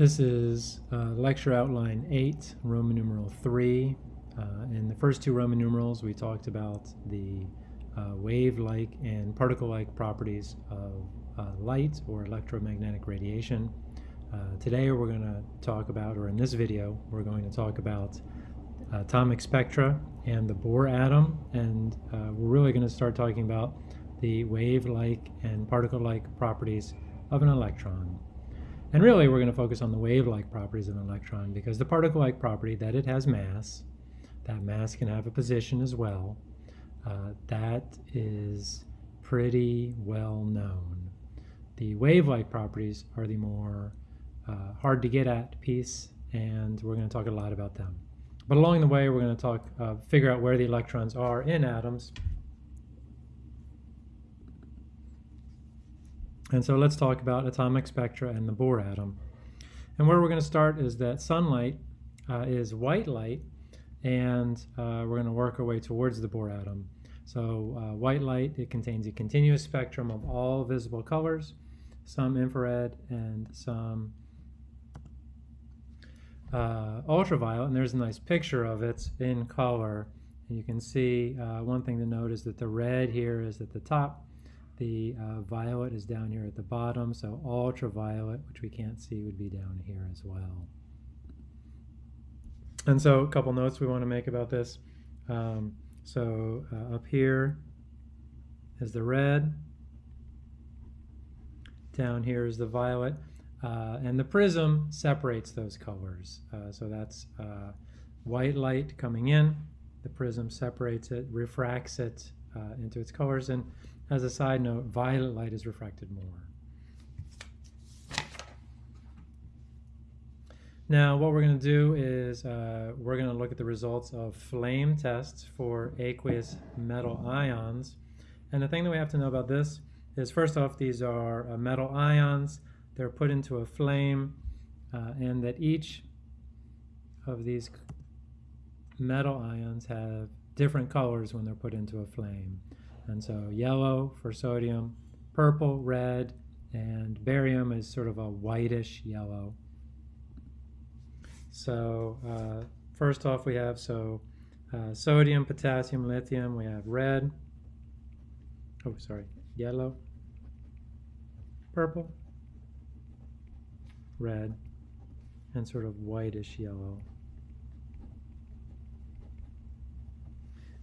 This is uh, lecture outline 8, Roman numeral 3. Uh, in the first two Roman numerals, we talked about the uh, wave-like and particle-like properties of uh, light or electromagnetic radiation. Uh, today we're going to talk about, or in this video, we're going to talk about atomic spectra and the Bohr atom, and uh, we're really going to start talking about the wave-like and particle-like properties of an electron. And really, we're going to focus on the wave-like properties of an electron because the particle-like property that it has mass, that mass can have a position as well, uh, that is pretty well known. The wave-like properties are the more uh, hard to get at piece, and we're going to talk a lot about them. But along the way, we're going to talk, uh, figure out where the electrons are in atoms And so let's talk about atomic spectra and the Bohr atom. And where we're going to start is that sunlight uh, is white light, and uh, we're going to work our way towards the Bohr atom. So uh, white light, it contains a continuous spectrum of all visible colors, some infrared and some uh, ultraviolet, and there's a nice picture of it in color. And you can see uh, one thing to note is that the red here is at the top, the uh, violet is down here at the bottom, so ultraviolet, which we can't see, would be down here as well. And so a couple notes we want to make about this. Um, so uh, up here is the red. Down here is the violet. Uh, and the prism separates those colors. Uh, so that's uh, white light coming in. The prism separates it, refracts it uh, into its colors. And as a side note, violet light is refracted more. Now what we're going to do is uh, we're going to look at the results of flame tests for aqueous metal ions. And the thing that we have to know about this is first off these are uh, metal ions. They're put into a flame uh, and that each of these metal ions have different colors when they're put into a flame. And so yellow for sodium, purple, red, and barium is sort of a whitish yellow. So uh, first off we have so uh, sodium, potassium, lithium, we have red, oh sorry, yellow, purple, red, and sort of whitish yellow.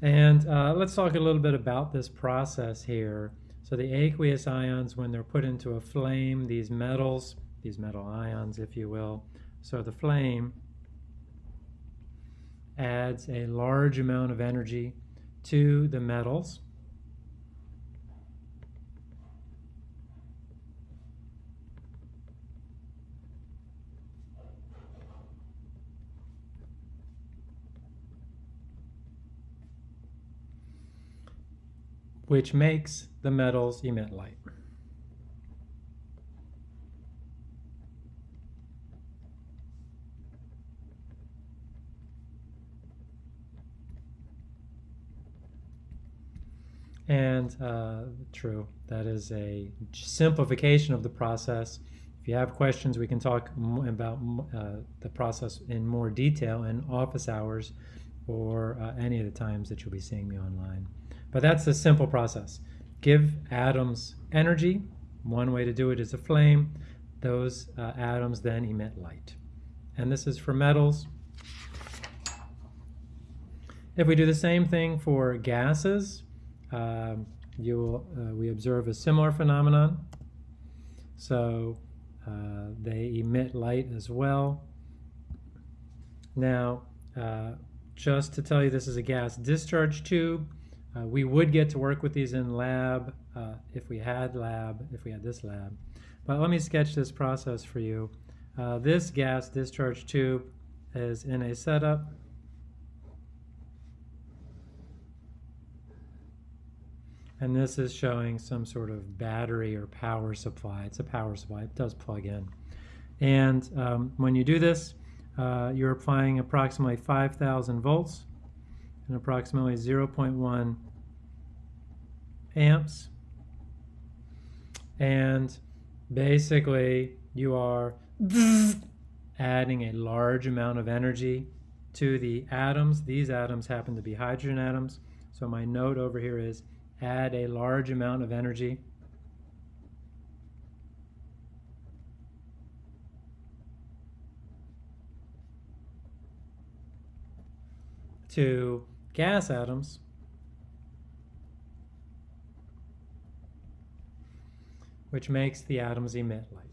And uh, let's talk a little bit about this process here. So the aqueous ions, when they're put into a flame, these metals, these metal ions, if you will, so the flame adds a large amount of energy to the metals. Which makes the metals emit light. And uh, true, that is a simplification of the process. If you have questions, we can talk about uh, the process in more detail in office hours or uh, any of the times that you'll be seeing me online. But that's a simple process. Give atoms energy. One way to do it is a flame. Those uh, atoms then emit light. And this is for metals. If we do the same thing for gases, um, you will, uh, we observe a similar phenomenon. So uh, they emit light as well. Now, uh, just to tell you this is a gas discharge tube, uh, we would get to work with these in lab uh, if we had lab, if we had this lab. But let me sketch this process for you. Uh, this gas discharge tube is in a setup. And this is showing some sort of battery or power supply. It's a power supply. It does plug in. And um, when you do this, uh, you're applying approximately 5,000 volts and approximately 0.1 amps. And basically you are adding a large amount of energy to the atoms. These atoms happen to be hydrogen atoms. So my note over here is add a large amount of energy. to gas atoms which makes the atoms emit light.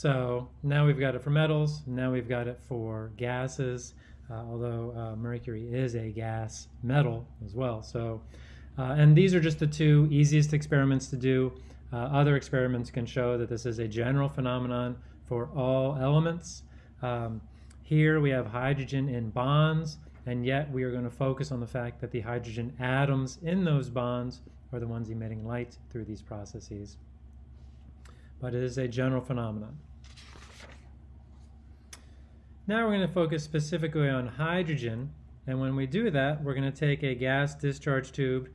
So now we've got it for metals, now we've got it for gases, uh, although uh, mercury is a gas metal as well. So, uh, and these are just the two easiest experiments to do. Uh, other experiments can show that this is a general phenomenon for all elements. Um, here we have hydrogen in bonds, and yet we are going to focus on the fact that the hydrogen atoms in those bonds are the ones emitting light through these processes. But it is a general phenomenon. Now we're going to focus specifically on hydrogen. And when we do that, we're going to take a gas discharge tube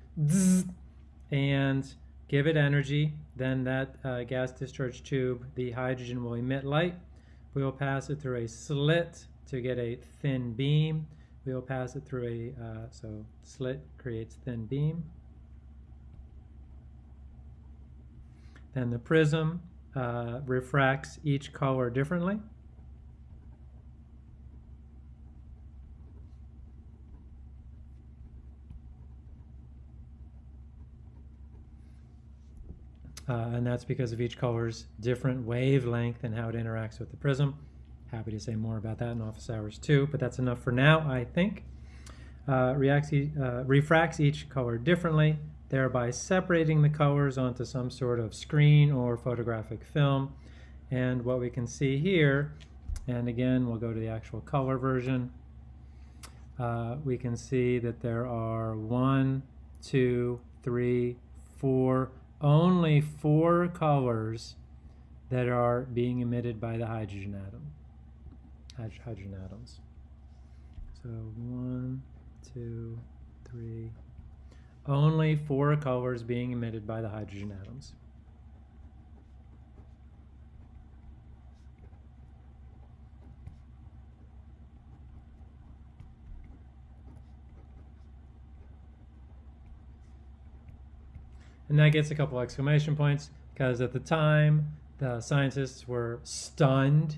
and give it energy. Then that uh, gas discharge tube, the hydrogen will emit light. We will pass it through a slit to get a thin beam. We will pass it through a, uh, so slit creates thin beam. Then the prism uh, refracts each color differently. Uh, and that's because of each color's different wavelength and how it interacts with the prism. Happy to say more about that in office hours too, but that's enough for now, I think. Uh, reacts uh, refracts each color differently, thereby separating the colors onto some sort of screen or photographic film. And what we can see here, and again, we'll go to the actual color version, uh, we can see that there are one, two, three, four, only four colors that are being emitted by the hydrogen atom, hydrogen atoms. So one, two, three, only four colors being emitted by the hydrogen atoms. And that gets a couple exclamation points because at the time the scientists were stunned.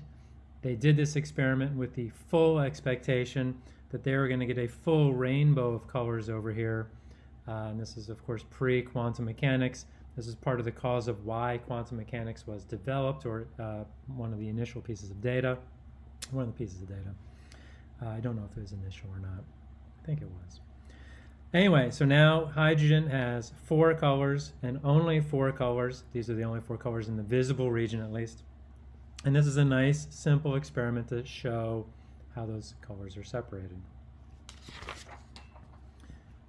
They did this experiment with the full expectation that they were going to get a full rainbow of colors over here. Uh, and this is, of course, pre-quantum mechanics. This is part of the cause of why quantum mechanics was developed, or uh, one of the initial pieces of data. One of the pieces of data. Uh, I don't know if it was initial or not. I think it was. Anyway, so now hydrogen has four colors and only four colors. These are the only four colors in the visible region at least. And this is a nice simple experiment to show how those colors are separated.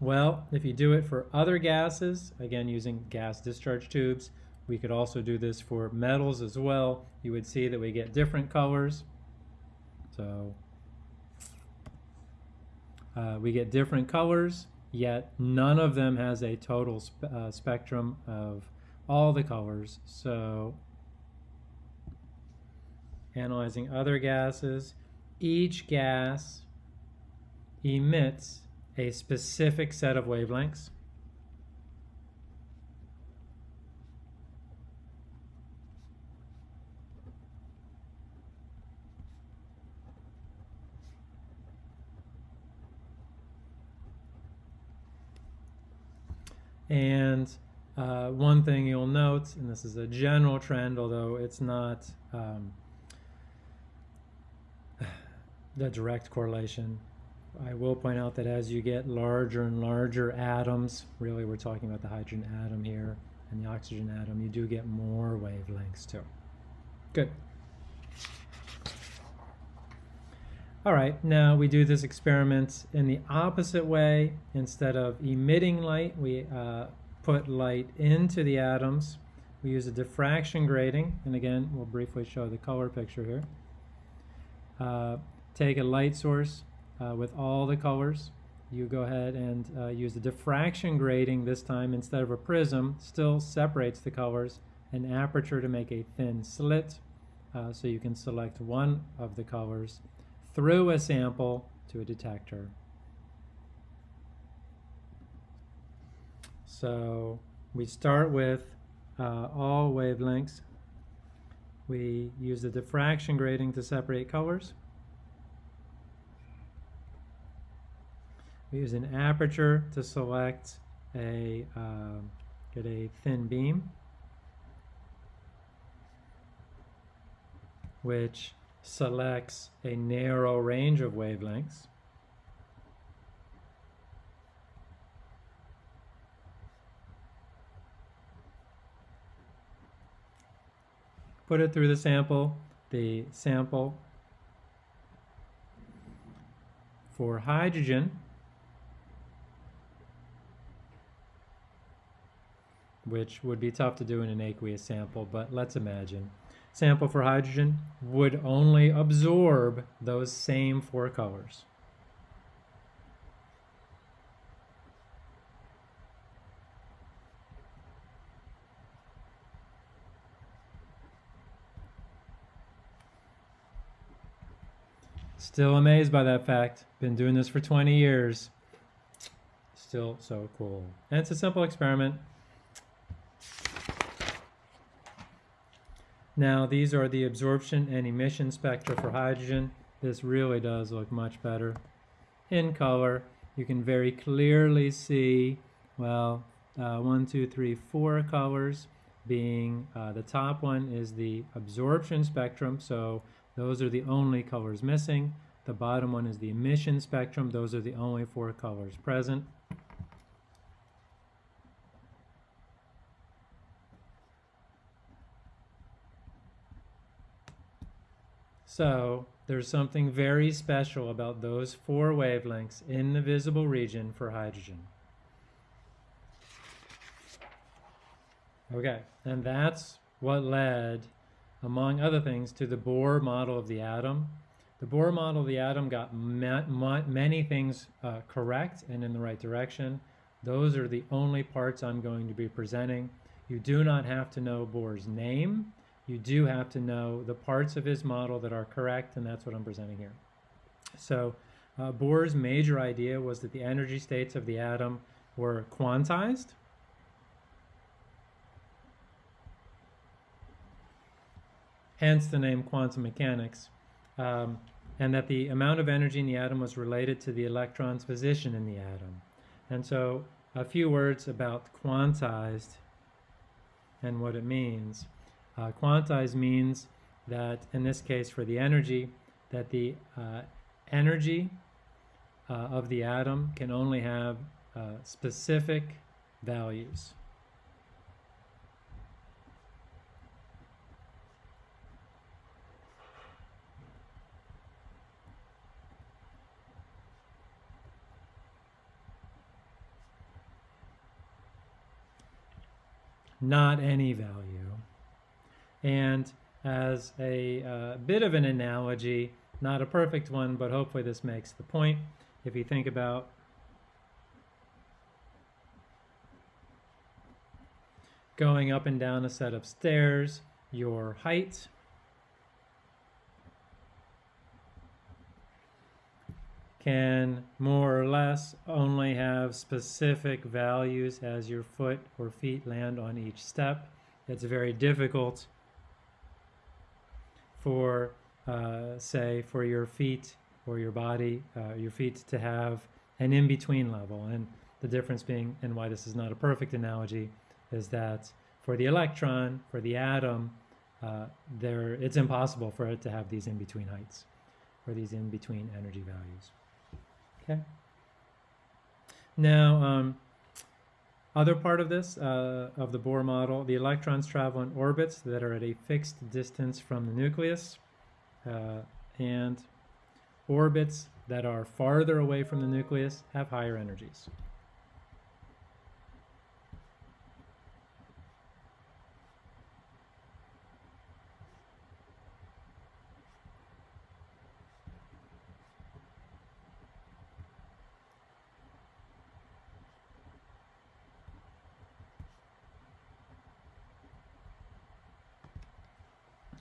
Well, if you do it for other gases, again using gas discharge tubes, we could also do this for metals as well. You would see that we get different colors. So uh, we get different colors yet none of them has a total spe uh, spectrum of all the colors. So analyzing other gases, each gas emits a specific set of wavelengths. And uh, one thing you'll note, and this is a general trend, although it's not um, the direct correlation, I will point out that as you get larger and larger atoms, really we're talking about the hydrogen atom here and the oxygen atom, you do get more wavelengths too. Good. All right, now we do this experiment in the opposite way. Instead of emitting light, we uh, put light into the atoms. We use a diffraction grating, and again, we'll briefly show the color picture here. Uh, take a light source, uh, with all the colors. You go ahead and uh, use the diffraction grating this time instead of a prism, still separates the colors, an aperture to make a thin slit, uh, so you can select one of the colors through a sample to a detector. So we start with uh, all wavelengths. We use the diffraction grating to separate colors. We use an aperture to select a, uh, get a thin beam, which selects a narrow range of wavelengths. Put it through the sample. The sample for hydrogen which would be tough to do in an aqueous sample, but let's imagine. Sample for hydrogen would only absorb those same four colors. Still amazed by that fact. Been doing this for 20 years. Still so cool. And it's a simple experiment. Now these are the absorption and emission spectra for hydrogen. This really does look much better. In color, you can very clearly see, well, uh, one, two, three, four colors being, uh, the top one is the absorption spectrum, so those are the only colors missing. The bottom one is the emission spectrum, those are the only four colors present. So there's something very special about those four wavelengths in the visible region for hydrogen. Okay, and that's what led, among other things, to the Bohr model of the atom. The Bohr model of the atom got ma ma many things uh, correct and in the right direction. Those are the only parts I'm going to be presenting. You do not have to know Bohr's name you do have to know the parts of his model that are correct, and that's what I'm presenting here. So uh, Bohr's major idea was that the energy states of the atom were quantized, hence the name quantum mechanics, um, and that the amount of energy in the atom was related to the electron's position in the atom. And so a few words about quantized and what it means. Uh, quantized means that, in this case for the energy, that the uh, energy uh, of the atom can only have uh, specific values. Not any value. And as a uh, bit of an analogy, not a perfect one, but hopefully this makes the point. If you think about going up and down a set of stairs, your height can more or less only have specific values as your foot or feet land on each step. It's very difficult for, uh, say, for your feet or your body, uh, your feet to have an in-between level. And the difference being, and why this is not a perfect analogy, is that for the electron, for the atom, uh, there it's impossible for it to have these in-between heights, or these in-between energy values. Okay. Now, um, other part of this, uh, of the Bohr model, the electrons travel in orbits that are at a fixed distance from the nucleus, uh, and orbits that are farther away from the nucleus have higher energies.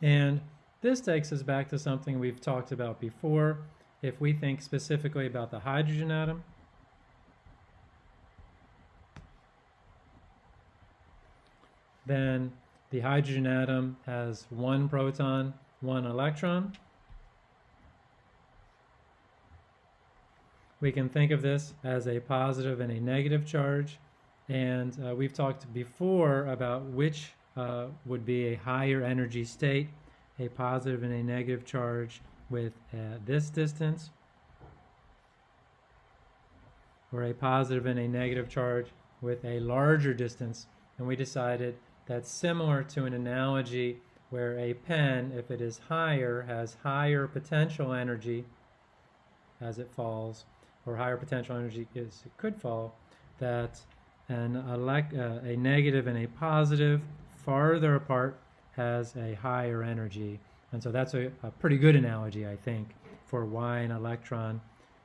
And this takes us back to something we've talked about before. If we think specifically about the hydrogen atom, then the hydrogen atom has one proton, one electron. We can think of this as a positive and a negative charge. And uh, we've talked before about which uh, would be a higher energy state, a positive and a negative charge with uh, this distance, or a positive and a negative charge with a larger distance. And we decided that's similar to an analogy where a pen, if it is higher, has higher potential energy as it falls, or higher potential energy as it could fall, that an elect, uh, a negative and a positive farther apart has a higher energy. And so that's a, a pretty good analogy, I think, for why an electron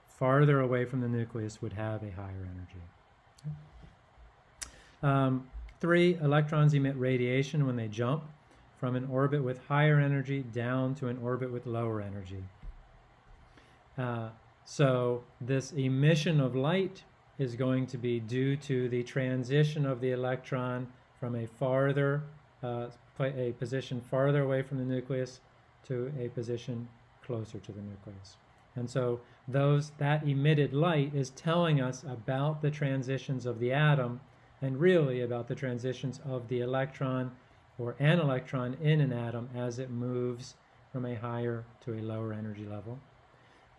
farther away from the nucleus would have a higher energy. Um, three, electrons emit radiation when they jump from an orbit with higher energy down to an orbit with lower energy. Uh, so this emission of light is going to be due to the transition of the electron from a farther, uh, a position farther away from the nucleus to a position closer to the nucleus. And so those, that emitted light is telling us about the transitions of the atom and really about the transitions of the electron or an electron in an atom as it moves from a higher to a lower energy level.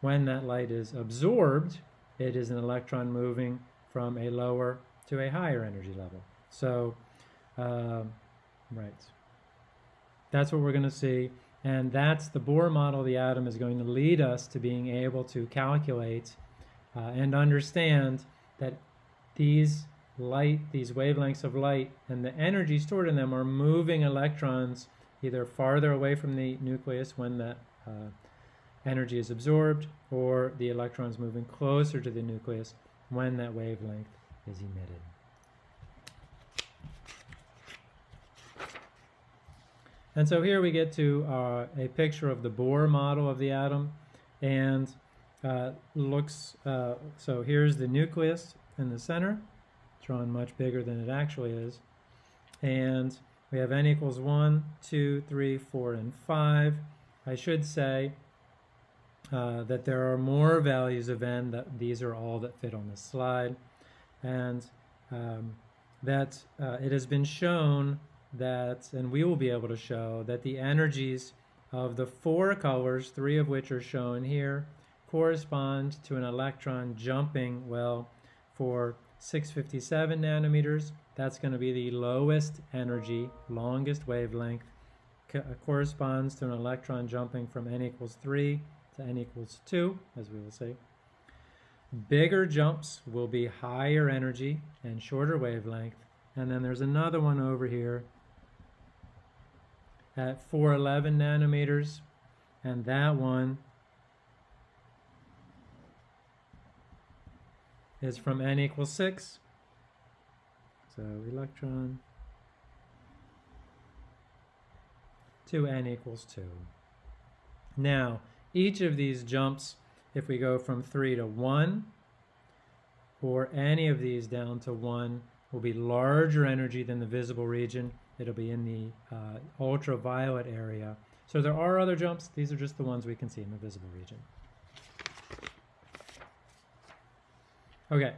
When that light is absorbed, it is an electron moving from a lower to a higher energy level. So, uh, right. That's what we're going to see. And that's the Bohr model of the atom is going to lead us to being able to calculate uh, and understand that these light, these wavelengths of light and the energy stored in them are moving electrons either farther away from the nucleus when that uh, energy is absorbed or the electrons moving closer to the nucleus when that wavelength is emitted. And so here we get to uh, a picture of the Bohr model of the atom and uh, looks, uh, so here's the nucleus in the center, drawn much bigger than it actually is. And we have n equals 1, 2, 3, 4, and 5. I should say uh, that there are more values of n, that these are all that fit on this slide, and um, that uh, it has been shown that, and we will be able to show, that the energies of the four colors, three of which are shown here, correspond to an electron jumping, well, for 657 nanometers, that's going to be the lowest energy, longest wavelength, co uh, corresponds to an electron jumping from n equals 3 to n equals 2, as we will see. Bigger jumps will be higher energy and shorter wavelength. And then there's another one over here at 411 nanometers. And that one is from n equals 6. So electron to n equals 2. Now, each of these jumps, if we go from 3 to 1, or any of these down to 1, will be larger energy than the visible region. It'll be in the uh, ultraviolet area. So there are other jumps. These are just the ones we can see in the visible region. Okay,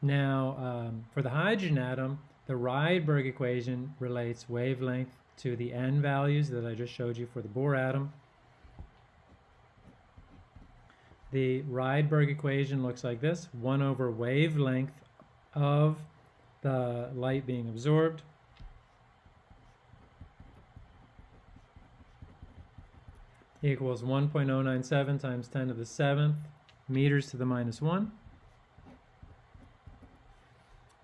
now um, for the hydrogen atom, the Rydberg equation relates wavelength to the n values that I just showed you for the Bohr atom. The Rydberg equation looks like this, 1 over wavelength of the light being absorbed. Equals 1.097 times 10 to the 7th meters to the minus 1.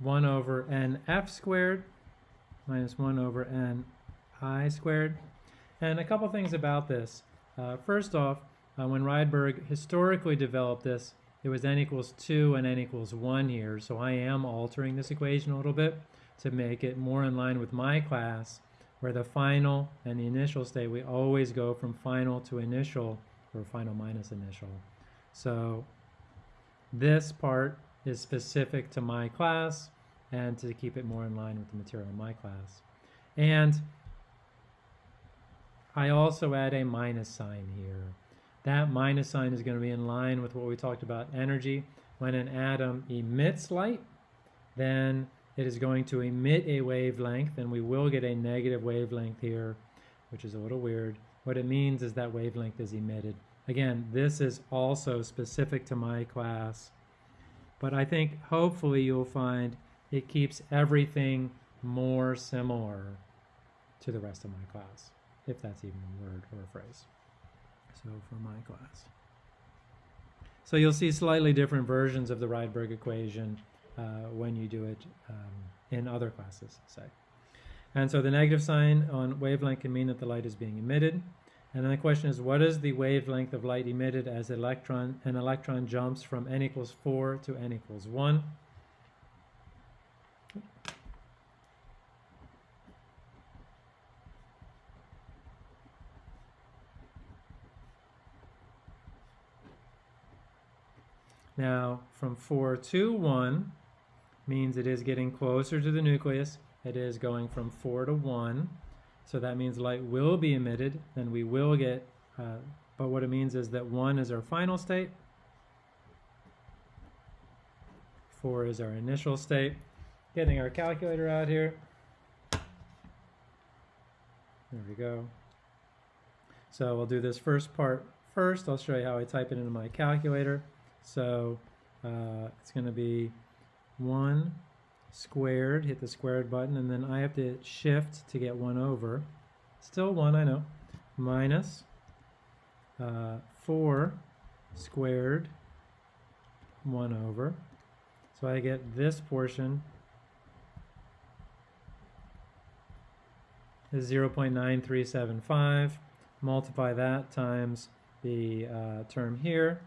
1 over nf squared minus 1 over n i squared. And a couple things about this. Uh, first off, uh, when Rydberg historically developed this, it was n equals 2 and n equals 1 here, so I am altering this equation a little bit to make it more in line with my class, where the final and the initial state, we always go from final to initial, or final minus initial. So this part is specific to my class and to keep it more in line with the material in my class. And I also add a minus sign here. That minus sign is going to be in line with what we talked about energy. When an atom emits light, then it is going to emit a wavelength, and we will get a negative wavelength here, which is a little weird. What it means is that wavelength is emitted. Again, this is also specific to my class, but I think hopefully you'll find it keeps everything more similar to the rest of my class, if that's even a word or a phrase. So for my class. So you'll see slightly different versions of the Rydberg equation uh, when you do it um, in other classes, say. And so the negative sign on wavelength can mean that the light is being emitted. And then the question is, what is the wavelength of light emitted as electron, an electron jumps from n equals 4 to n equals 1? Now, from 4 to 1 means it is getting closer to the nucleus. It is going from 4 to 1. So that means light will be emitted, and we will get, uh, but what it means is that 1 is our final state, 4 is our initial state. Getting our calculator out here. There we go. So we'll do this first part first. I'll show you how I type it into my calculator. So uh, it's going to be 1 squared, hit the squared button, and then I have to shift to get 1 over. Still 1, I know. Minus uh, 4 squared 1 over. So I get this portion is 0.9375. Multiply that times the uh, term here,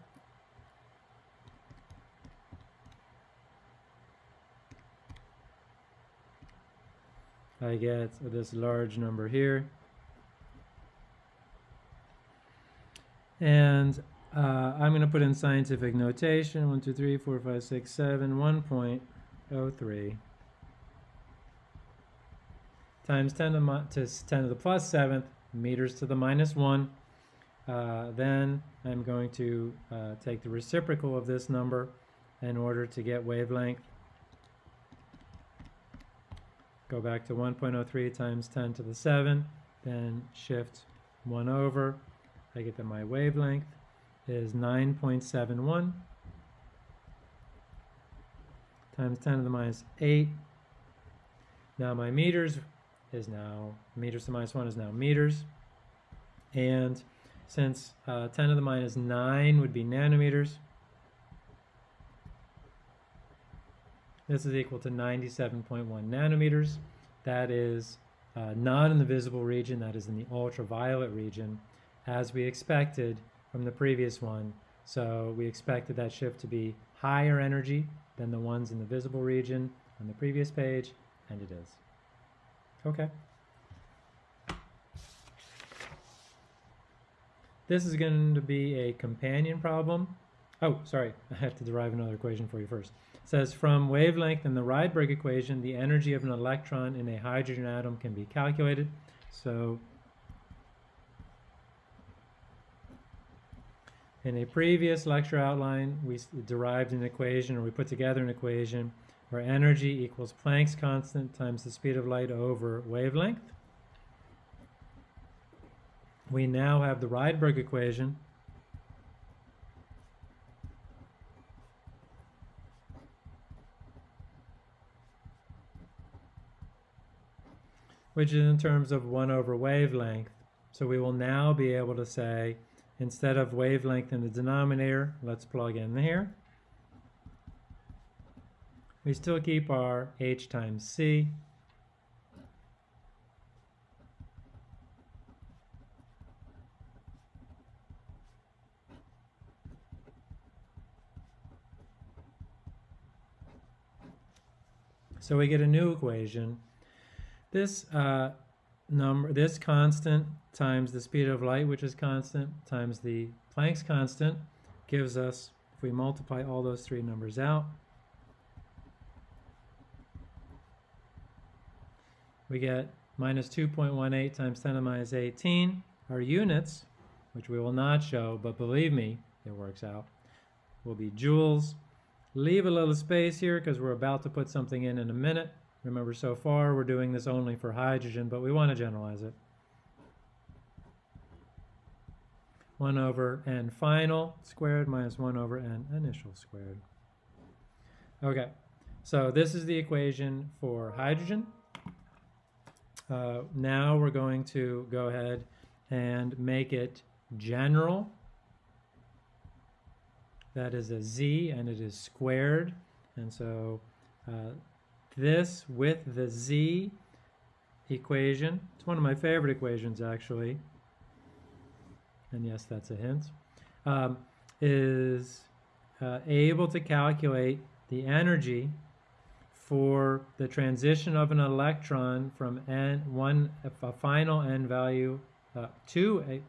I get this large number here. And uh, I'm going to put in scientific notation 1, 2, 3, 4, 5, 6, 7, 1.03 times 10 to, to 10 to the plus 7th meters to the minus 1. Uh, then I'm going to uh, take the reciprocal of this number in order to get wavelength go back to 1.03 times 10 to the 7, then shift 1 over. I get that my wavelength is 9.71 times 10 to the minus 8. Now my meters is now, meters to the minus 1 is now meters. And since uh, 10 to the minus 9 would be nanometers, This is equal to 97.1 nanometers. That is uh, not in the visible region, that is in the ultraviolet region, as we expected from the previous one. So we expected that shift to be higher energy than the ones in the visible region on the previous page, and it is. Okay. This is going to be a companion problem. Oh, sorry, I have to derive another equation for you first says from wavelength in the Rydberg equation, the energy of an electron in a hydrogen atom can be calculated. So in a previous lecture outline, we derived an equation or we put together an equation where energy equals Planck's constant times the speed of light over wavelength. We now have the Rydberg equation which is in terms of 1 over wavelength. So we will now be able to say, instead of wavelength in the denominator, let's plug in here. We still keep our h times c. So we get a new equation this uh, number, this constant times the speed of light, which is constant, times the Planck's constant, gives us, if we multiply all those three numbers out, we get minus 2.18 times 10 to the minus 18. Our units, which we will not show, but believe me, it works out, will be joules. Leave a little space here because we're about to put something in in a minute. Remember, so far we're doing this only for hydrogen, but we want to generalize it. 1 over n final squared minus 1 over n initial squared. Okay, so this is the equation for hydrogen. Uh, now we're going to go ahead and make it general. That is a z and it is squared. And so uh, this with the z equation, it's one of my favorite equations actually, and yes, that's a hint, um, is uh, able to calculate the energy for the transition of an electron from n one a final n value uh, to a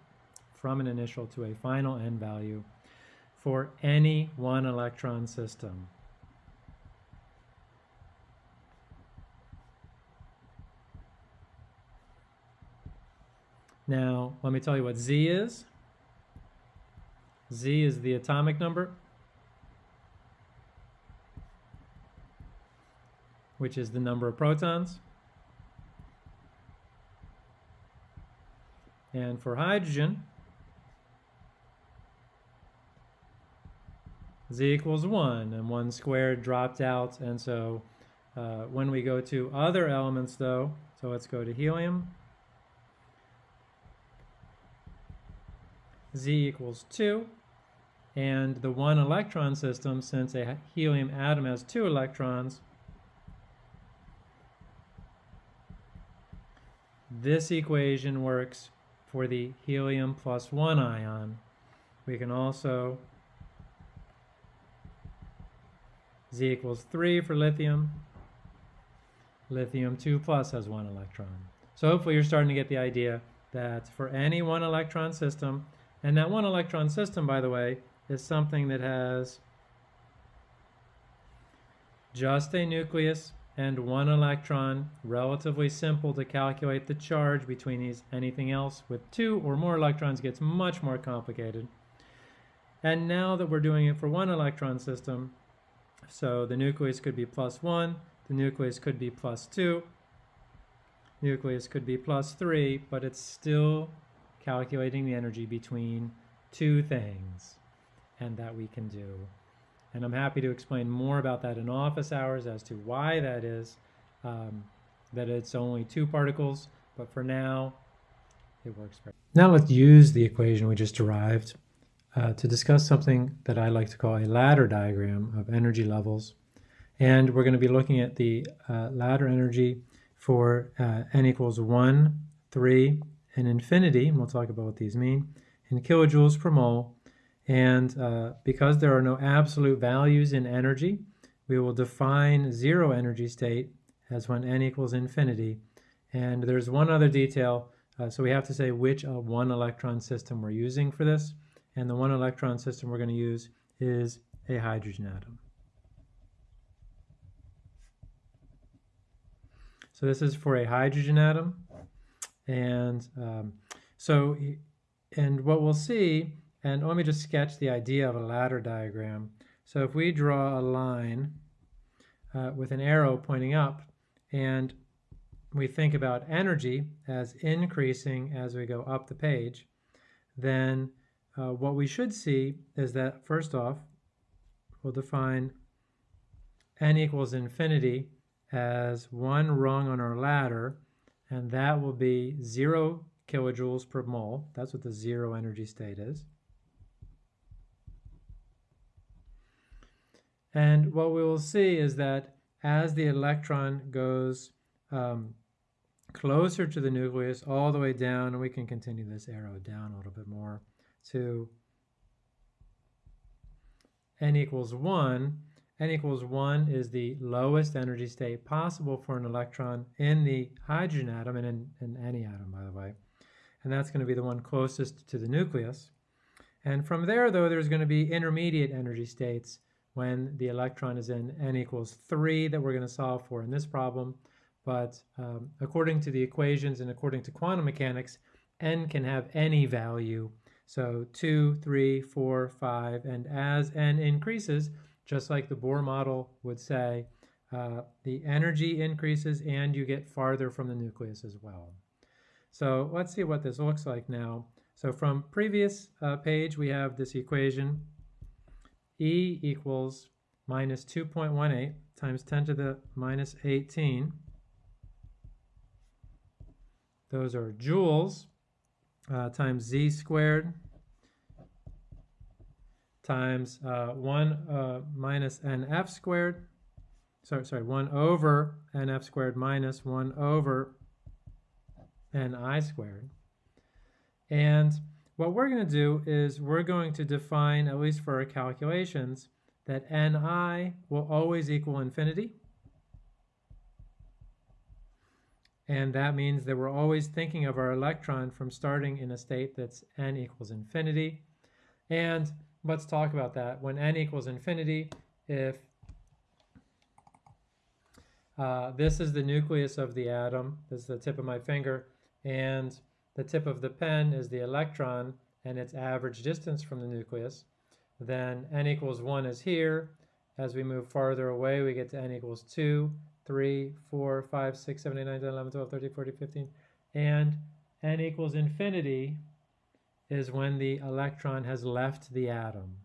from an initial to a final n value for any one electron system. Now, let me tell you what Z is. Z is the atomic number which is the number of protons. And for hydrogen, z equals 1, and 1 squared dropped out, and so uh, when we go to other elements though, so let's go to helium, z equals 2, and the one electron system, since a helium atom has two electrons, This equation works for the helium plus 1 ion. We can also Z equals 3 for lithium. Lithium 2 plus has one electron. So hopefully you're starting to get the idea that for any one electron system, and that one electron system, by the way, is something that has just a nucleus and one electron, relatively simple to calculate the charge between these. Anything else with two or more electrons gets much more complicated. And now that we're doing it for one electron system, so the nucleus could be plus one, the nucleus could be plus two, nucleus could be plus three, but it's still calculating the energy between two things, and that we can do. And I'm happy to explain more about that in office hours as to why that is, um, that it's only two particles, but for now, it works very Now let's use the equation we just derived uh, to discuss something that I like to call a ladder diagram of energy levels. And we're going to be looking at the uh, ladder energy for uh, n equals 1, 3, and infinity, and we'll talk about what these mean, in kilojoules per mole, and uh, because there are no absolute values in energy, we will define zero energy state as when n equals infinity. And there's one other detail. Uh, so we have to say which uh, one electron system we're using for this. And the one electron system we're going to use is a hydrogen atom. So this is for a hydrogen atom. And um, so, and what we'll see and let me just sketch the idea of a ladder diagram. So if we draw a line uh, with an arrow pointing up and we think about energy as increasing as we go up the page, then uh, what we should see is that first off, we'll define n equals infinity as one rung on our ladder, and that will be zero kilojoules per mole. That's what the zero energy state is. And what we will see is that as the electron goes um, closer to the nucleus all the way down, and we can continue this arrow down a little bit more to n equals 1, n equals 1 is the lowest energy state possible for an electron in the hydrogen atom and in, in any atom, by the way. And that's going to be the one closest to the nucleus. And from there, though, there's going to be intermediate energy states when the electron is in n equals 3 that we're going to solve for in this problem. But um, according to the equations and according to quantum mechanics, n can have any value. So 2, 3, 4, 5, and as n increases, just like the Bohr model would say, uh, the energy increases and you get farther from the nucleus as well. So let's see what this looks like now. So from previous uh, page, we have this equation, E equals minus 2.18 times 10 to the minus 18. Those are joules uh, times z squared times uh, 1 uh, minus nf squared, sorry, sorry, 1 over nf squared minus 1 over ni squared. And what we're going to do is we're going to define, at least for our calculations, that ni will always equal infinity. And that means that we're always thinking of our electron from starting in a state that's n equals infinity. And let's talk about that. When n equals infinity, if uh, this is the nucleus of the atom, this is the tip of my finger, and the tip of the pen is the electron and its average distance from the nucleus, then n equals 1 is here. As we move farther away, we get to n equals 2, 3, 4, 5, 6, 7, 8, 9, 10, 11, 12, 13, 14, 15, and n equals infinity is when the electron has left the atom.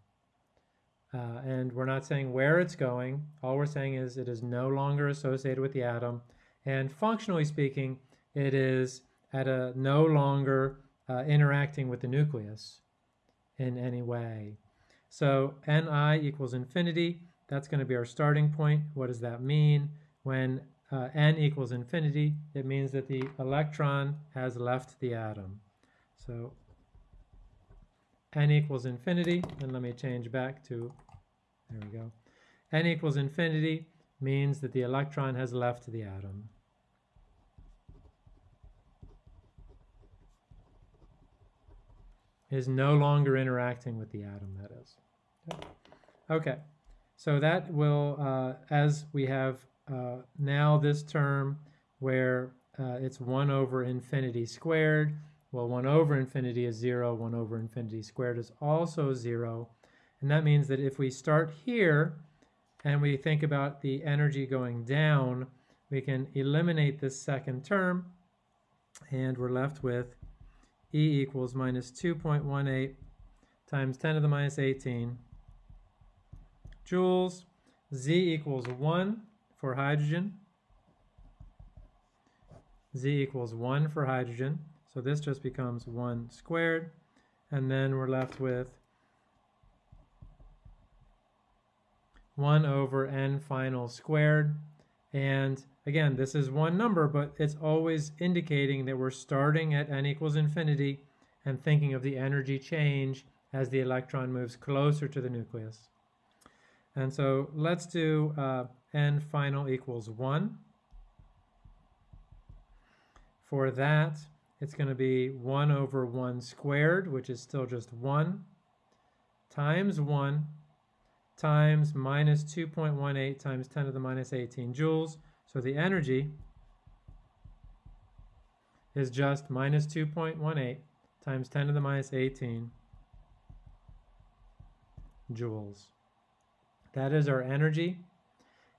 Uh, and we're not saying where it's going. All we're saying is it is no longer associated with the atom. And functionally speaking, it is at a no longer uh, interacting with the nucleus in any way. So Ni equals infinity. That's going to be our starting point. What does that mean? When uh, n equals infinity, it means that the electron has left the atom. So n equals infinity, and let me change back to, there we go. n equals infinity means that the electron has left the atom. Is no longer interacting with the atom, that is. Okay, so that will, uh, as we have uh, now this term where uh, it's 1 over infinity squared, well, 1 over infinity is 0, 1 over infinity squared is also 0. And that means that if we start here and we think about the energy going down, we can eliminate this second term and we're left with E equals minus 2.18 times 10 to the minus 18 joules. Z equals 1 for hydrogen. Z equals 1 for hydrogen. So this just becomes 1 squared. And then we're left with 1 over n final squared. And again, this is one number, but it's always indicating that we're starting at n equals infinity and thinking of the energy change as the electron moves closer to the nucleus. And so let's do uh, n final equals 1. For that, it's going to be 1 over 1 squared, which is still just 1, times 1, times minus 2.18 times 10 to the minus 18 joules. So the energy is just minus 2.18 times 10 to the minus 18 joules. That is our energy.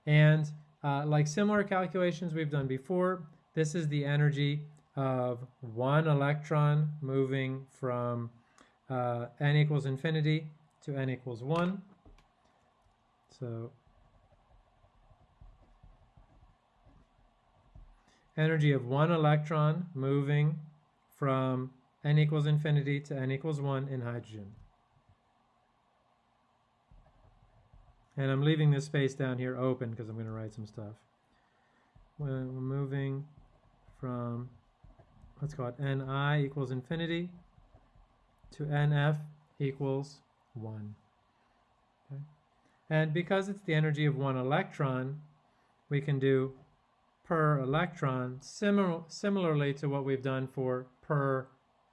And uh, like similar calculations we've done before, this is the energy of one electron moving from uh, n equals infinity to n equals 1. So energy of one electron moving from n equals infinity to n equals 1 in hydrogen. And I'm leaving this space down here open because I'm going to write some stuff. We're moving from let's call it ni equals infinity to nf equals 1. Okay. And because it's the energy of one electron, we can do per electron, similar, similarly to what we've done for per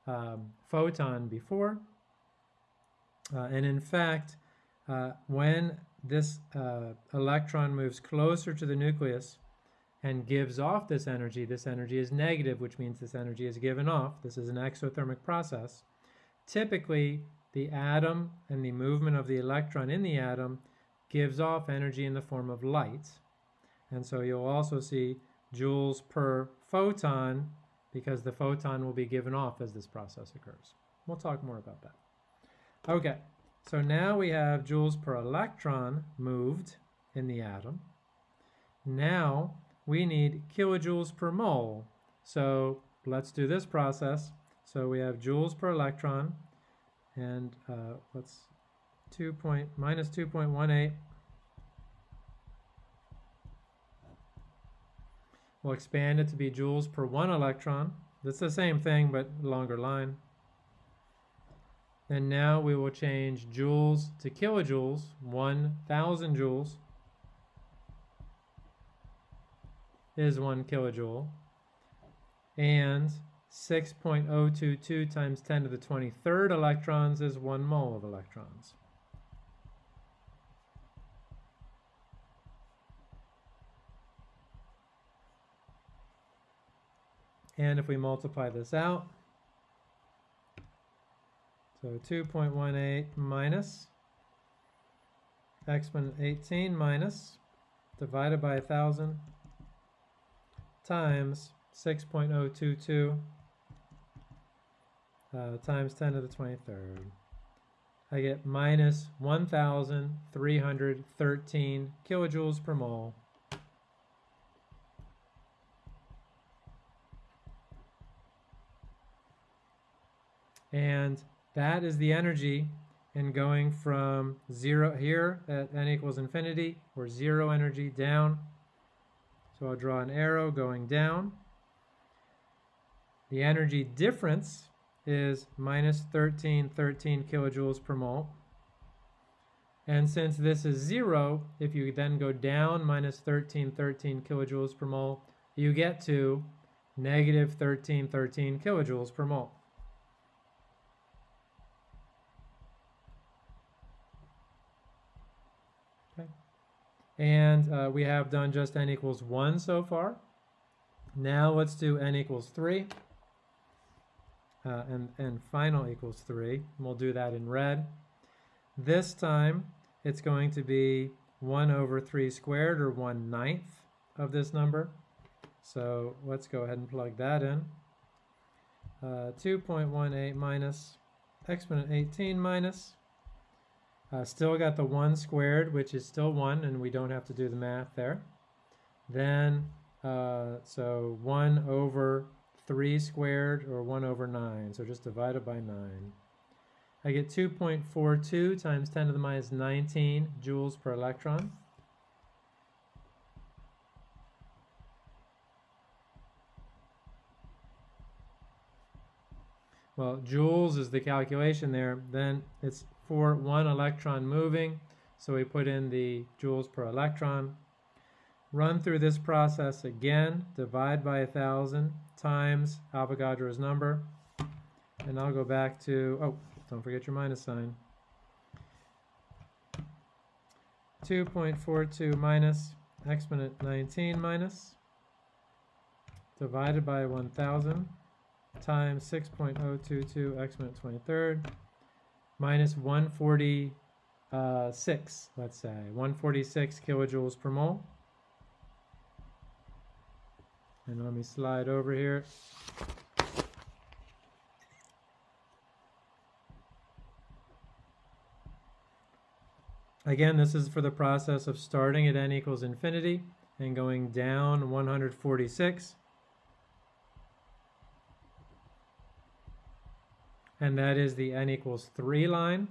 um, photon before. Uh, and in fact, uh, when this uh, electron moves closer to the nucleus and gives off this energy, this energy is negative, which means this energy is given off. This is an exothermic process. Typically, the atom and the movement of the electron in the atom gives off energy in the form of light. And so you'll also see joules per photon because the photon will be given off as this process occurs. We'll talk more about that. Okay, so now we have joules per electron moved in the atom. Now we need kilojoules per mole. So let's do this process. So we have joules per electron and uh, let's 2 point, minus 2.18 We'll expand it to be joules per one electron. That's the same thing, but longer line. And now we will change joules to kilojoules, 1,000 joules is one kilojoule. And 6.022 times 10 to the 23rd electrons is one mole of electrons. And if we multiply this out, so 2.18 minus exponent 18 minus divided by 1,000 times 6.022 uh, times 10 to the 23rd. I get minus 1,313 kilojoules per mole And that is the energy in going from zero here at n equals infinity, or zero energy down. So I'll draw an arrow going down. The energy difference is minus 1313 kilojoules per mole. And since this is zero, if you then go down minus 1313 kilojoules per mole, you get to negative 1313 kilojoules per mole. And uh, we have done just n equals 1 so far. Now let's do n equals 3. Uh, and, and final equals 3. We'll do that in red. This time it's going to be 1 over 3 squared, or 1 ninth of this number. So let's go ahead and plug that in. Uh, 2.18 minus exponent 18 minus uh, still got the 1 squared, which is still 1, and we don't have to do the math there. Then, uh, so 1 over 3 squared, or 1 over 9, so just divided by 9. I get 2.42 times 10 to the minus 19 joules per electron. Well, joules is the calculation there. Then it's for one electron moving. So we put in the joules per electron. Run through this process again, divide by a 1,000 times Avogadro's number. And I'll go back to, oh, don't forget your minus sign. 2.42 minus exponent 19 minus divided by 1,000 times 6.022 exponent 23rd minus 146, let's say, 146 kilojoules per mole. And let me slide over here. Again, this is for the process of starting at n equals infinity and going down 146. And that is the n equals 3 line.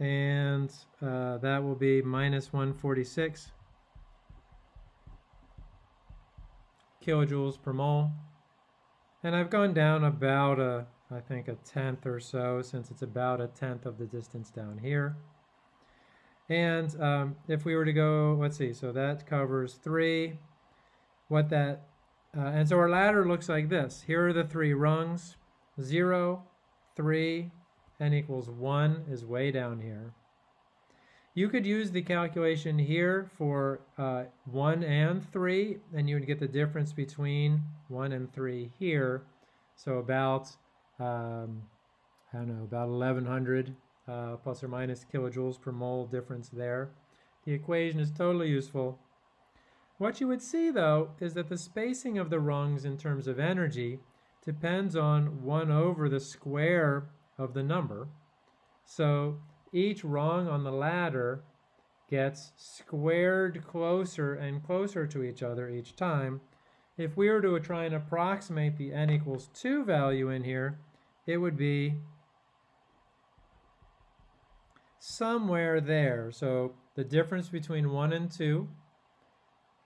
And uh, that will be minus 146 kilojoules per mole. And I've gone down about a, I think a tenth or so, since it's about a tenth of the distance down here. And um, if we were to go, let's see, so that covers three. What that, uh, and so our ladder looks like this. Here are the three rungs. Zero, three, n equals one is way down here. You could use the calculation here for uh, 1 and 3, and you would get the difference between 1 and 3 here. So about, um, I don't know, about 1100 uh, plus or minus kilojoules per mole difference there. The equation is totally useful. What you would see, though, is that the spacing of the rungs in terms of energy depends on 1 over the square of the number. So each rung on the ladder gets squared closer and closer to each other each time. If we were to try and approximate the n equals 2 value in here, it would be somewhere there. So the difference between 1 and 2,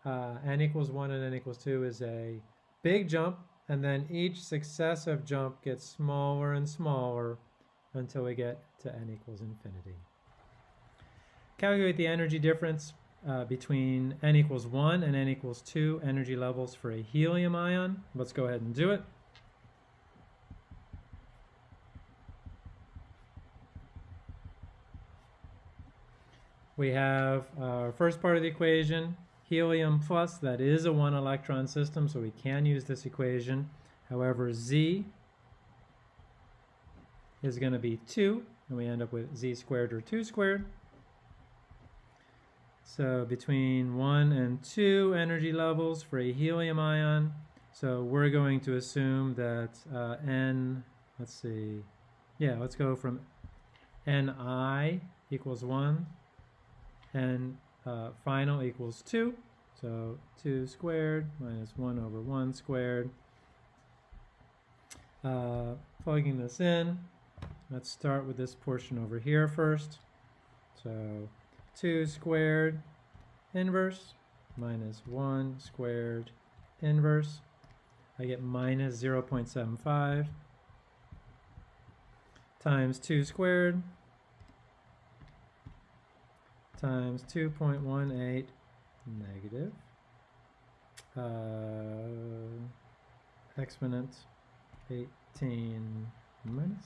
uh, n equals 1 and n equals 2 is a big jump, and then each successive jump gets smaller and smaller until we get to n equals infinity. Calculate the energy difference uh, between n equals 1 and n equals 2 energy levels for a helium ion. Let's go ahead and do it. We have our first part of the equation, helium plus, that is a one electron system, so we can use this equation. However, Z is going to be 2, and we end up with z squared or 2 squared. So between 1 and 2 energy levels for a helium ion. So we're going to assume that uh, n, let's see, yeah, let's go from ni equals 1 and uh, final equals 2. So 2 squared minus 1 over 1 squared. Uh, plugging this in, Let's start with this portion over here first. So 2 squared inverse minus 1 squared inverse. I get minus 0.75 times 2 squared times 2.18 negative uh, exponent 18 minus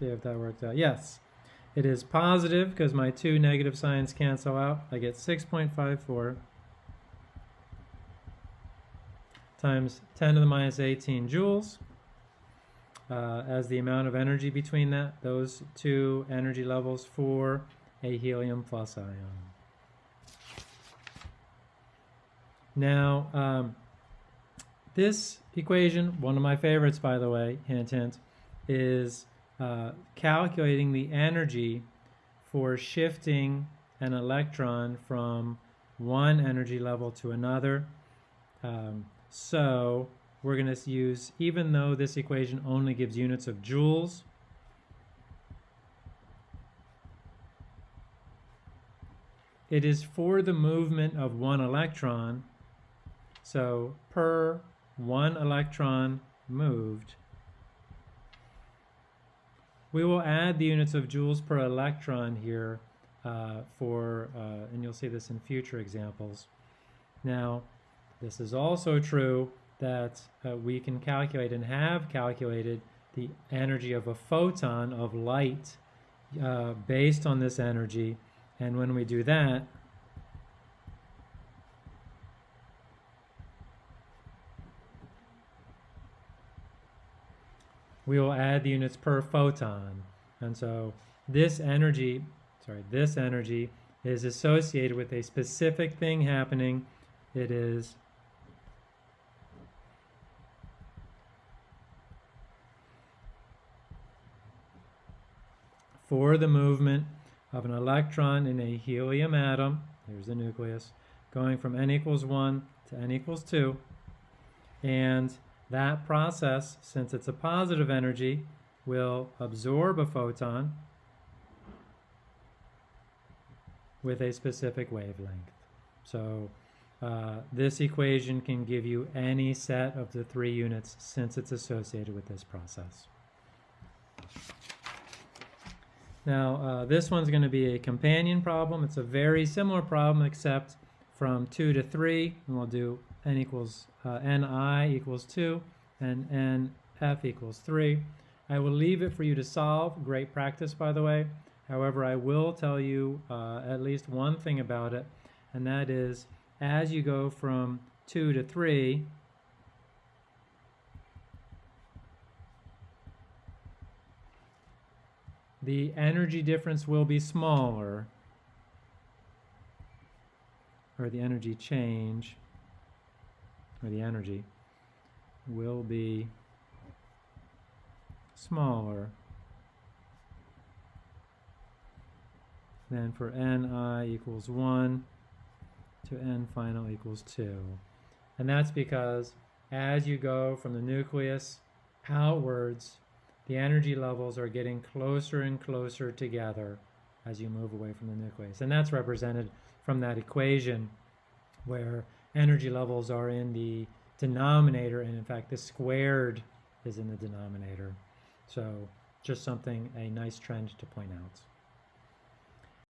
see if that worked out. Yes, it is positive because my two negative signs cancel out. I get 6.54 times 10 to the minus 18 joules uh, as the amount of energy between that, those two energy levels for a helium plus ion. Now, um, this equation, one of my favorites by the way, hint hint, is uh, calculating the energy for shifting an electron from one energy level to another. Um, so we're going to use, even though this equation only gives units of joules, it is for the movement of one electron. So per one electron moved, we will add the units of joules per electron here uh, for, uh, and you'll see this in future examples. Now, this is also true that uh, we can calculate and have calculated the energy of a photon of light uh, based on this energy. And when we do that, we will add the units per photon. And so this energy, sorry, this energy is associated with a specific thing happening. It is for the movement of an electron in a helium atom, here's the nucleus, going from n equals 1 to n equals 2. And that process, since it's a positive energy, will absorb a photon with a specific wavelength. So uh, this equation can give you any set of the three units since it's associated with this process. Now, uh, this one's going to be a companion problem. It's a very similar problem, except from 2 to 3, and we'll do n equals uh, ni equals 2 and nf equals 3. I will leave it for you to solve. Great practice, by the way. However, I will tell you uh, at least one thing about it, and that is as you go from 2 to 3, the energy difference will be smaller, or the energy change, or the energy will be smaller than for ni equals 1 to n final equals 2. And that's because as you go from the nucleus outwards, the energy levels are getting closer and closer together as you move away from the nucleus. And that's represented from that equation where energy levels are in the denominator, and in fact, the squared is in the denominator. So just something, a nice trend to point out.